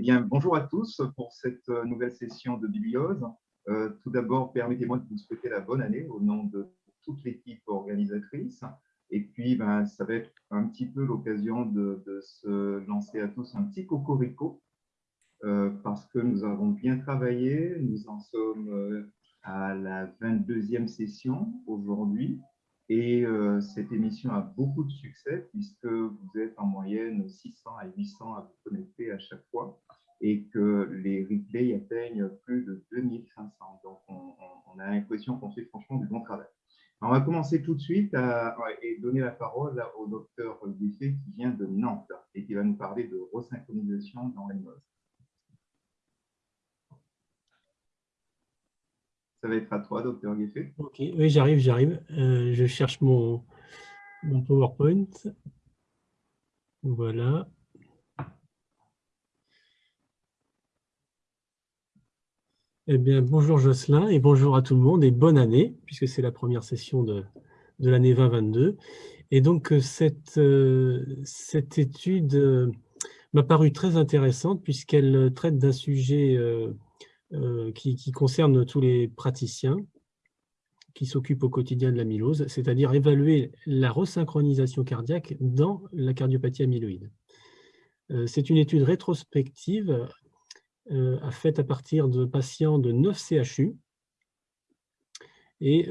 bien, bonjour à tous pour cette euh, nouvelle session de Bibliose. Euh, tout d'abord, permettez-moi de vous souhaiter la bonne année au nom de toute l'équipe organisatrice. Et puis, ben, ça va être un petit peu l'occasion de, se lancer à tous un petit cocorico euh, parce que nous avons bien travaillé. Nous en sommes à la 22e session aujourd'hui. Et cette émission a beaucoup de succès puisque vous êtes en moyenne 600 à 800 à vous connecter à chaque fois et que les replays atteignent plus de 2500. Donc, on, a l'impression qu'on fait franchement du bon travail. on va commencer tout de suite et donner la parole au docteur Buffet qui vient de Nantes et qui va nous parler de resynchronisation dans les modes. Ça va être à toi, docteur Gueffet. Ok, oui, j'arrive, j'arrive. Euh, je cherche mon, mon PowerPoint. Voilà. Eh bien, bonjour Jocelyn et bonjour à tout le monde et bonne année, puisque c'est la première session de, de l'année 2022. Et donc, euh, cette, euh, cette étude m'a paru très intéressante puisqu'elle traite d'un sujet euh, qui, concerne tous les praticiens qui s'occupent au quotidien de l'amylose, c'est-à-dire évaluer la resynchronisation cardiaque dans la cardiopathie amyloïde. Euh, c'est une étude rétrospective euh, faite à partir de patients de 9 CHU et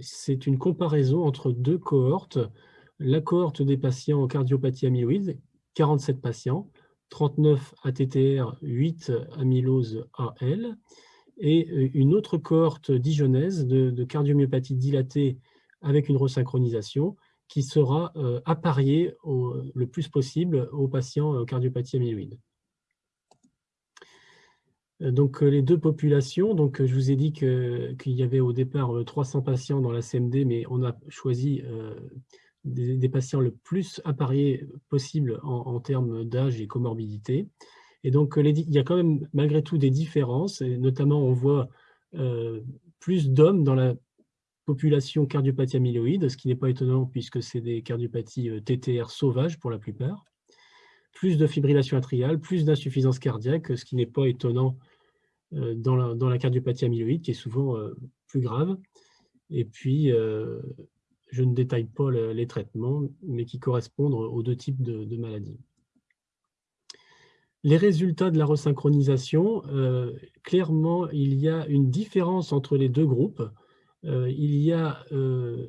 c'est une comparaison entre deux cohortes. La cohorte des patients en cardiopathie amyloïde, 47 patients, 39 ATTR, 8 amylose AL, et euh, une autre cohorte dijonèse de, cardiomyopathie dilatée avec une resynchronisation qui sera euh, appariée le plus possible aux patients euh, cardiopathie amyloïde. Donc les deux populations, donc je vous ai dit qu'il y avait au départ 300 patients dans la CMD, mais on a choisi des, patients le plus appariés possible en, termes d'âge et comorbidité. Et donc, il y a quand même malgré tout des différences, et notamment on voit euh, plus d'hommes dans la population cardiopathie amyloïde, ce qui n'est pas étonnant puisque c'est des cardiopathies euh, TTR sauvages pour la plupart. Plus de fibrillation atriale, plus d'insuffisance cardiaque, ce qui n'est pas étonnant euh, dans la, dans la, cardiopathie amyloïde, qui est souvent plus grave. Et puis, je ne détaille pas les traitements, mais qui correspondent aux deux types de, maladies. Les résultats de la resynchronisation, euh, clairement, il y a une différence entre les deux groupes. Euh, il y a euh,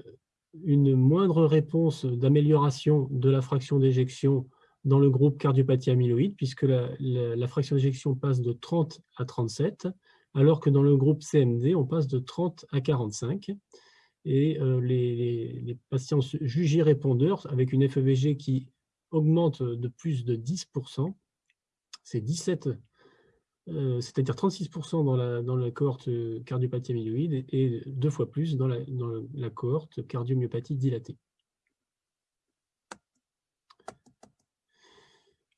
une moindre réponse d'amélioration de la fraction d'éjection dans le groupe cardiopathie amyloïde, puisque la, fraction d'éjection passe de 30 à 37, alors que dans le groupe CMD, on passe de 30 à 45 et euh, les, patients jugés répondeurs avec une FEVG qui augmente de plus de 10%, c'est 17, euh, c'est-à-dire 36% dans la, cohorte cardiopathie amyloïde et, deux fois plus dans la cohorte cardiomyopathie dilatée.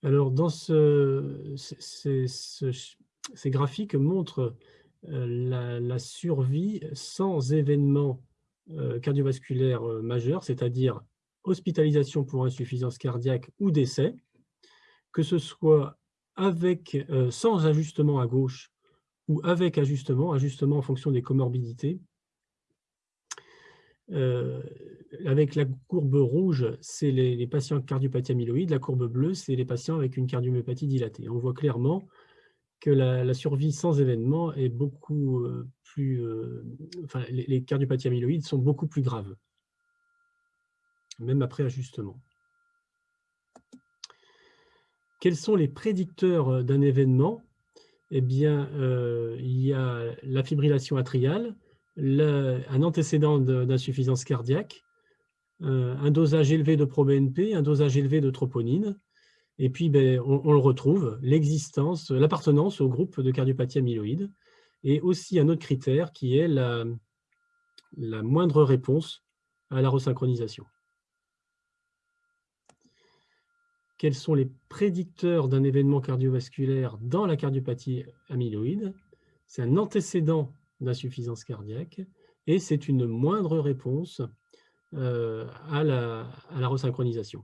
Alors, dans ce, ces graphiques montrent euh, la, survie sans événement euh, cardiovasculaire euh, majeur, c'est-à-dire hospitalisation pour insuffisance cardiaque ou décès, que ce soit avec, sans ajustement à gauche ou avec ajustement, ajustement en fonction des comorbidités. Avec la courbe rouge, c'est les, les, patients cardiopathie amyloïde, la courbe bleue, c'est les patients avec une cardiomyopathie dilatée. On voit clairement que la, survie sans événement est beaucoup euh, plus... Euh, enfin, les, cardiopathies amyloïdes sont beaucoup plus graves, même après ajustement. Quels sont les prédicteurs euh, d'un événement? Eh bien, il y a la fibrillation atriale, un antécédent d'insuffisance cardiaque, un dosage élevé de pro-BNP, un dosage élevé de troponine, et puis, ben, on, le retrouve, l'existence, l'appartenance au groupe de cardiopathie amyloïde, et aussi un autre critère qui est la moindre réponse à la resynchronisation. Quels sont les prédicteurs d'un événement cardiovasculaire dans la cardiopathie amyloïde? C'est un antécédent d'insuffisance cardiaque et c'est une moindre réponse euh, à, la, à resynchronisation.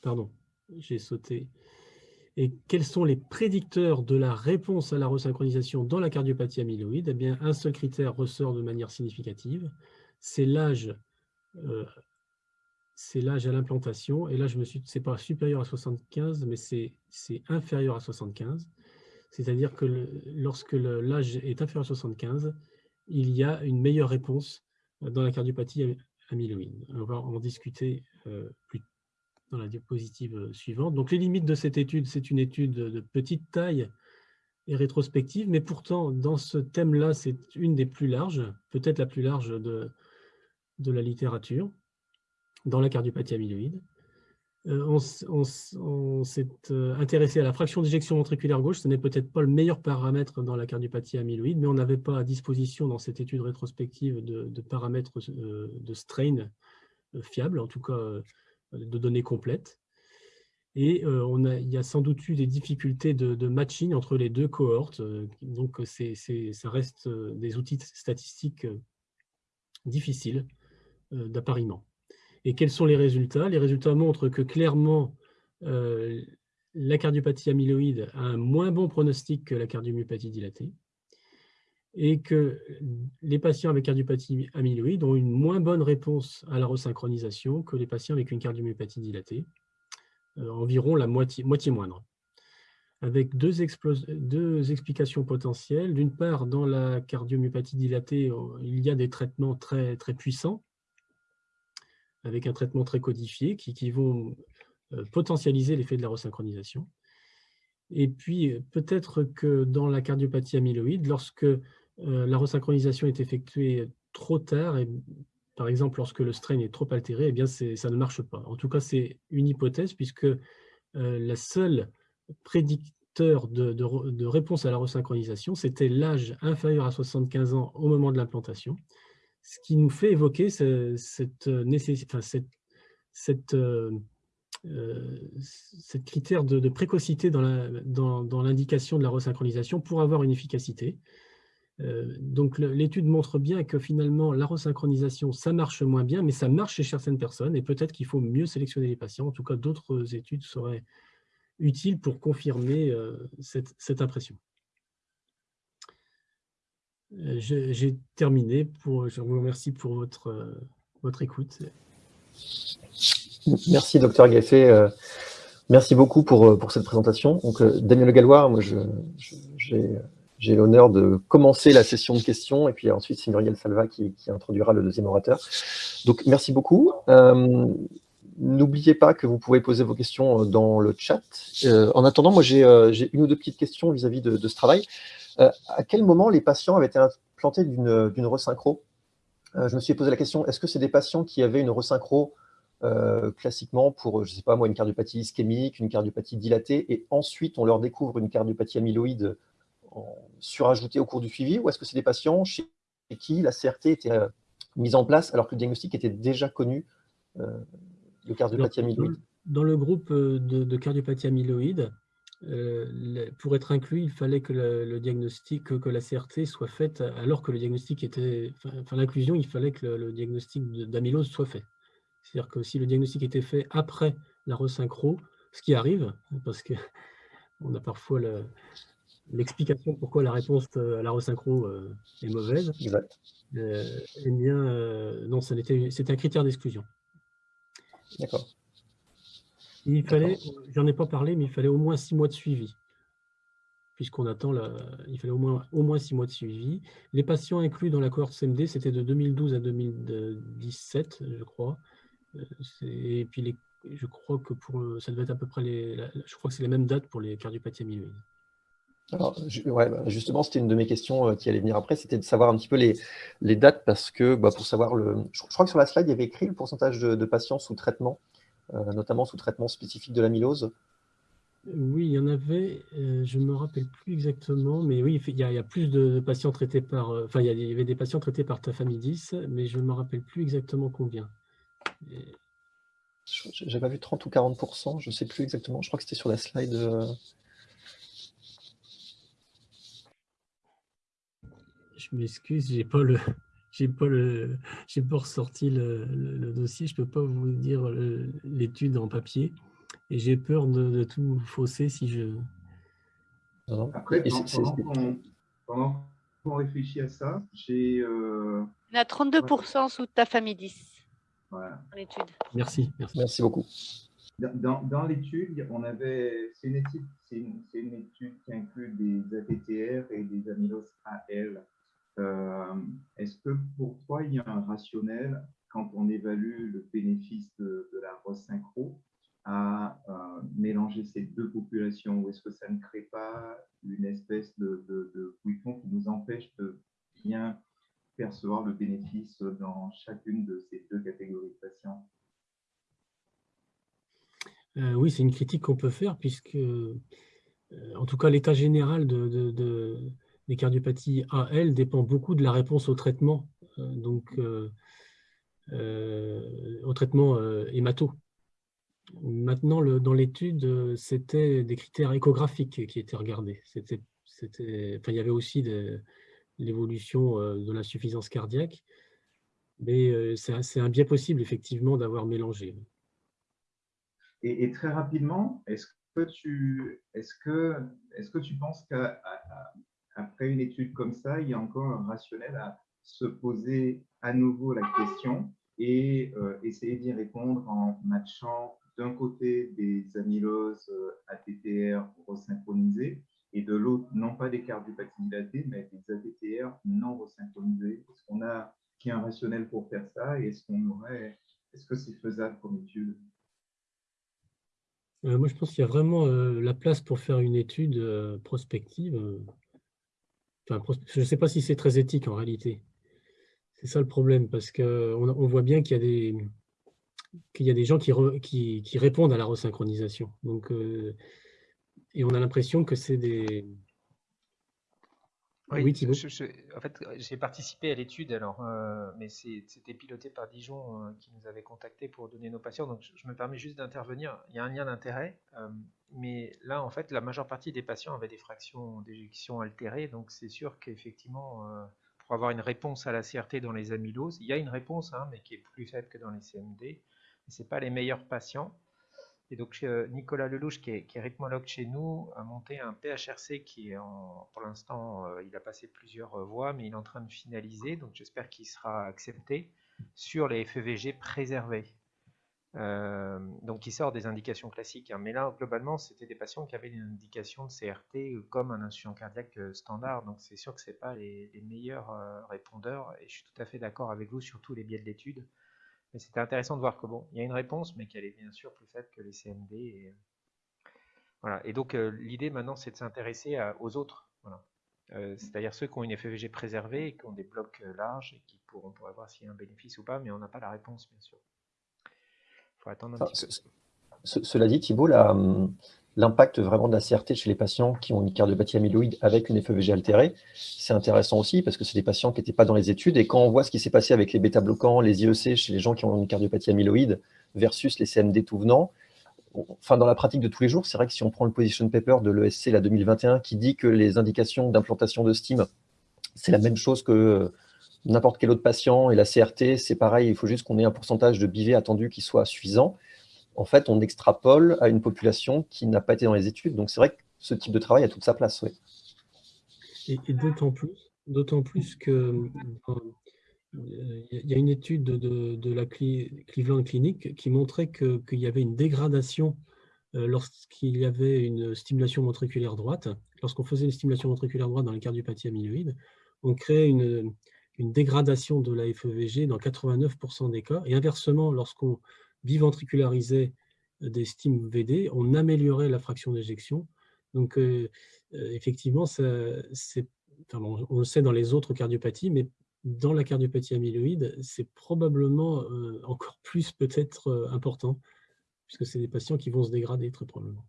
pardon, j'ai sauté. Et quels sont les prédicteurs de la réponse à la resynchronisation dans la cardiopathie amyloïde? Eh bien, un seul critère ressort de manière significative, c'est l'âge euh, à l'implantation. Et là, je me suis, pas supérieur à 75, mais c'est inférieur à 75. C'est-à-dire que lorsque l'âge est inférieur à 75, il y a une meilleure réponse dans la cardiopathie amyloïde. On va en discuter euh, plus dans la diapositive euh, suivante. Donc, les limites de cette étude, c'est une étude de petite taille et rétrospective, mais pourtant, dans ce thème-là, c'est une des plus larges, peut-être la plus large de, de la littérature dans la cardiopathie amyloïde. Euh, on, s'est euh, intéressé à la fraction d'éjection ventriculaire gauche. Ce n'est peut-être pas le meilleur paramètre dans la cardiopathie amyloïde, mais on n'avait pas à disposition dans cette étude rétrospective de, paramètres euh, de strain fiables, en tout cas de données complètes. Et il y a sans doute eu des difficultés de, matching entre les deux cohortes. donc, ça reste des outils statistiques difficiles d'appariement. Et quels sont les résultats? Les résultats montrent que clairement, euh, la cardiopathie amyloïde a un moins bon pronostic que la cardiomyopathie dilatée et que les patients avec cardiopathie amyloïde ont une moins bonne réponse à la resynchronisation que les patients avec une cardiomyopathie dilatée, euh, environ la moitié, moindre. Avec deux, explications potentielles. D'une part, dans la cardiomyopathie dilatée, il y a des traitements très puissants avec un traitement très codifié qui, vont euh, potentialiser l'effet de la resynchronisation. Et puis, peut-être que dans la cardiopathie amyloïde, lorsque euh, la resynchronisation est effectuée trop tard, et par exemple lorsque le strain est trop altéré, eh bien ça ne marche pas. En tout cas, c'est une hypothèse puisque euh, la seule prédicteur de, de, réponse à la resynchronisation, c'était l'âge inférieur à 75 ans au moment de l'implantation ce qui nous fait évoquer cette, euh, cette, euh, euh, critère de, précocité dans l'indication de la resynchronisation pour avoir une efficacité. donc l'étude montre bien que finalement la resynchronisation, ça marche moins bien, mais ça marche chez certaines personnes et peut-être qu'il faut mieux sélectionner les patients. En tout cas, d'autres études seraient utiles pour confirmer cette impression. Euh, j'ai terminé. Je vous remercie pour votre, euh, votre écoute. Merci, docteur Gaffet. Euh, merci beaucoup pour, pour cette présentation. Donc, Daniel Gallois, moi, j'ai l'honneur de commencer la session de questions, et puis ensuite, c'est Muriel Salva qui, qui, introduira le deuxième orateur. Donc, merci beaucoup. N'oubliez pas que vous pouvez poser vos questions dans le chat. en attendant, moi, j'ai une ou deux petites questions vis-à-vis de, ce travail. Euh, à quel moment les patients avaient été implantés d'une resynchro? Euh, Je me suis posé la question, est-ce que c'est des patients qui avaient une resynchro euh, classiquement pour, je ne sais pas moi, une cardiopathie ischémique, une cardiopathie dilatée, et ensuite on leur découvre une cardiopathie amyloïde surajoutée au cours du suivi, ou est-ce que c'est des patients chez qui la CRT était mise en place alors que le diagnostic était déjà connu de cardiopathie amyloïde? Dans le groupe de, de cardiopathie amyloïde, pour être inclus, il fallait que le, diagnostic, que, la CRT soit faite alors que le diagnostic était, enfin, l'inclusion, il fallait que le, diagnostic d'amylose soit fait. C'est-à-dire que si le diagnostic était fait après la resynchro, ce qui arrive, parce que on a parfois l'explication pourquoi la réponse à la resynchro euh, est mauvaise, euh, eh bien, non, c'est un critère d'exclusion. D'accord. Il fallait, j'en ai pas parlé, mais il fallait au moins six mois de suivi. Puisqu'on attend, la, il fallait au moins, au moins six mois de suivi. Les patients inclus dans la cohorte CMD, c'était de 2012 à 2017, je crois. Euh, et puis, les, je crois que pour, ça devait être à peu près les, je crois que c'est les mêmes dates pour les cardiopathies amyloïdes. Alors, ouais, bah, justement, c'était une de mes questions euh, qui allait venir après, c'était de savoir un petit peu les, les dates, parce que bah, pour savoir le. Je, crois que sur la slide, il y avait écrit le pourcentage de patients sous traitement notamment sous traitement spécifique de l'amylose Oui, il y en avait, euh, je ne me rappelle plus exactement, mais oui, il y a, plus de patients traités par, euh, enfin, il y avait des patients traités par tafamidis, mais je ne me rappelle plus exactement combien. J'avais vu 30 ou 40% je ne sais plus exactement. Je crois que c'était sur la slide. Je m'excuse, j'ai pas le, j'ai pas le, j'ai pas ressorti le, dossier, je peux pas vous dire l'étude en papier, et j'ai peur de, tout fausser si je... Après, pendant, qu'on réfléchit à ça, j'ai... Euh... Il y a 32% sous ta famille 10 voilà. l'étude. Merci, merci. Merci beaucoup. Dans, dans l'étude, on avait, c'est une étude, c'est une, étude qui inclut des ATTR et des amyloses AL. Euh, Est-ce que pour toi, il y a un rationnel quand on évalue le bénéfice de, la resynchro à euh, mélanger ces deux populations? Ou est-ce que ça ne crée pas une espèce de, de, de qui nous empêche de bien percevoir le bénéfice dans chacune de ces deux catégories de patients? Euh, Oui, c'est une critique qu'on peut faire puisque, en tout cas, l'état général de, des cardiopathies AL dépend beaucoup de la réponse au traitement, euh, donc au traitement hémato. Maintenant, dans l'étude, c'était des critères échographiques qui étaient regardés. Enfin, il y avait aussi l'évolution de l'insuffisance cardiaque, mais c'est un biais possible, effectivement, d'avoir mélangé. Et, très rapidement, est-ce que tu, est-ce que, est-ce que tu penses qu'après une étude comme ça, il y a encore un rationnel à se poser à nouveau la question et euh, essayer d'y répondre en matchant d'un côté des amyloses euh, ATTR resynchronisées et de l'autre, non pas des cardiopathies dilatées, mais des ATTR non resynchronisées Est-ce qu'on a qui un rationnel pour faire ça et est-ce qu'on est-ce que c'est faisable comme étude? Euh, moi, je pense qu'il y a vraiment la place pour faire une étude prospective. Enfin, je ne sais pas si c'est très éthique en réalité. C'est ça le problème, parce qu'on on voit bien qu'il y a des, qu'il y a des gens qui, qui, qui, répondent à la resynchronisation. Donc, et on a l'impression que c'est des, oui, en fait, j'ai participé à l'étude, alors, euh, mais c'était piloté par Dijon euh, qui nous avait contacté pour donner nos patients. Donc, je, me permets juste d'intervenir. Il y a un lien d'intérêt, euh, mais là, en fait, la majeure partie des patients avaient des fractions d'éjection altérées. Donc, c'est sûr qu'effectivement, pour avoir une réponse à la CRT dans les amyloses, il y a une réponse, hein, mais qui est plus faible que dans les CMD. Ce pas les meilleurs patients. Et donc euh, Nicolas Lelouch, qui est, qui rythmologue chez nous, a monté un PHRC qui est pour l'instant, euh, il a passé plusieurs euh, voies, mais il est en train de finaliser, donc j'espère qu'il sera accepté sur les FEVG préservés. Donc il sort des indications classiques, hein. mais là globalement c'était des patients qui avaient une indication de CRT comme un insuffisant cardiaque standard, donc c'est sûr que ce pas les, meilleurs répondeurs, et je suis tout à fait d'accord avec vous sur tous les biais de l'étude. Mais c'était intéressant de voir que bon, il y a une réponse, mais qu'elle est bien sûr plus faible que les CMD. Et, voilà. Et donc euh, l'idée maintenant, c'est de s'intéresser aux autres. Euh, c'est-à-dire ceux qui ont une FEVG préservée, qui ont des blocs euh, larges et qui pourront voir s'il y a un bénéfice ou pas, mais on n'a pas la réponse, bien sûr. Il faut attendre un petit peu. Cela dit, Thibault, l'impact vraiment de la CRT chez les patients qui ont une cardiopathie amyloïde avec une FEVG altérée, c'est intéressant aussi parce que c'est des patients qui n'étaient pas dans les études. Et quand on voit ce qui s'est passé avec les bêta-bloquants, les IEC chez les gens qui ont une cardiopathie amyloïde versus les CMD tout venant, enfin, dans la pratique de tous les jours, c'est vrai que si on prend le position paper de l'ESC la 2021 qui dit que les indications d'implantation de STIM, c'est la même chose que n'importe quel autre patient et la CRT, c'est pareil, il faut juste qu'on ait un pourcentage de BV attendu qui soit suffisant en fait, on extrapole à une population qui n'a pas été dans les études. Donc, c'est vrai que ce type de travail a toute sa place. Et, d'autant plus, d'autant plus que il y a une étude de, la Cleveland Clinic qui montrait qu'il y avait une dégradation euh, lorsqu'il y avait une stimulation ventriculaire droite. Lorsqu'on faisait une stimulation ventriculaire droite dans les cardiopathies amyloïdes, on créait une, une dégradation de la FEVG dans 89% des cas. Et inversement, lorsqu'on biventricularisait euh, des STIM VD, on améliorait la fraction d'éjection. Donc, euh, euh, effectivement, ça, on le sait dans les autres cardiopathies, mais dans la cardiopathie amyloïde, c'est probablement encore plus peut-être important, puisque c'est des patients qui vont se dégrader très probablement.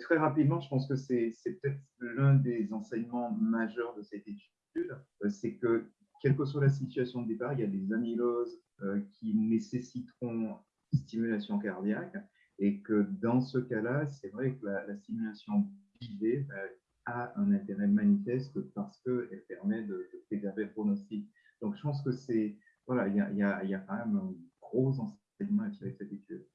Très rapidement, je pense que c'est peut-être l'un des enseignements majeurs de cette étude, c'est que quelle que soit la situation de départ, il y a des amyloses euh, qui nécessiteront stimulation cardiaque et que dans ce cas-là, c'est vrai que la, stimulation guidée bah, a un intérêt manifeste parce qu'elle permet de, préserver le pronostic. Donc, je pense que c'est, voilà, il y, y a, quand même un gros enseignements à tirer de cette étude.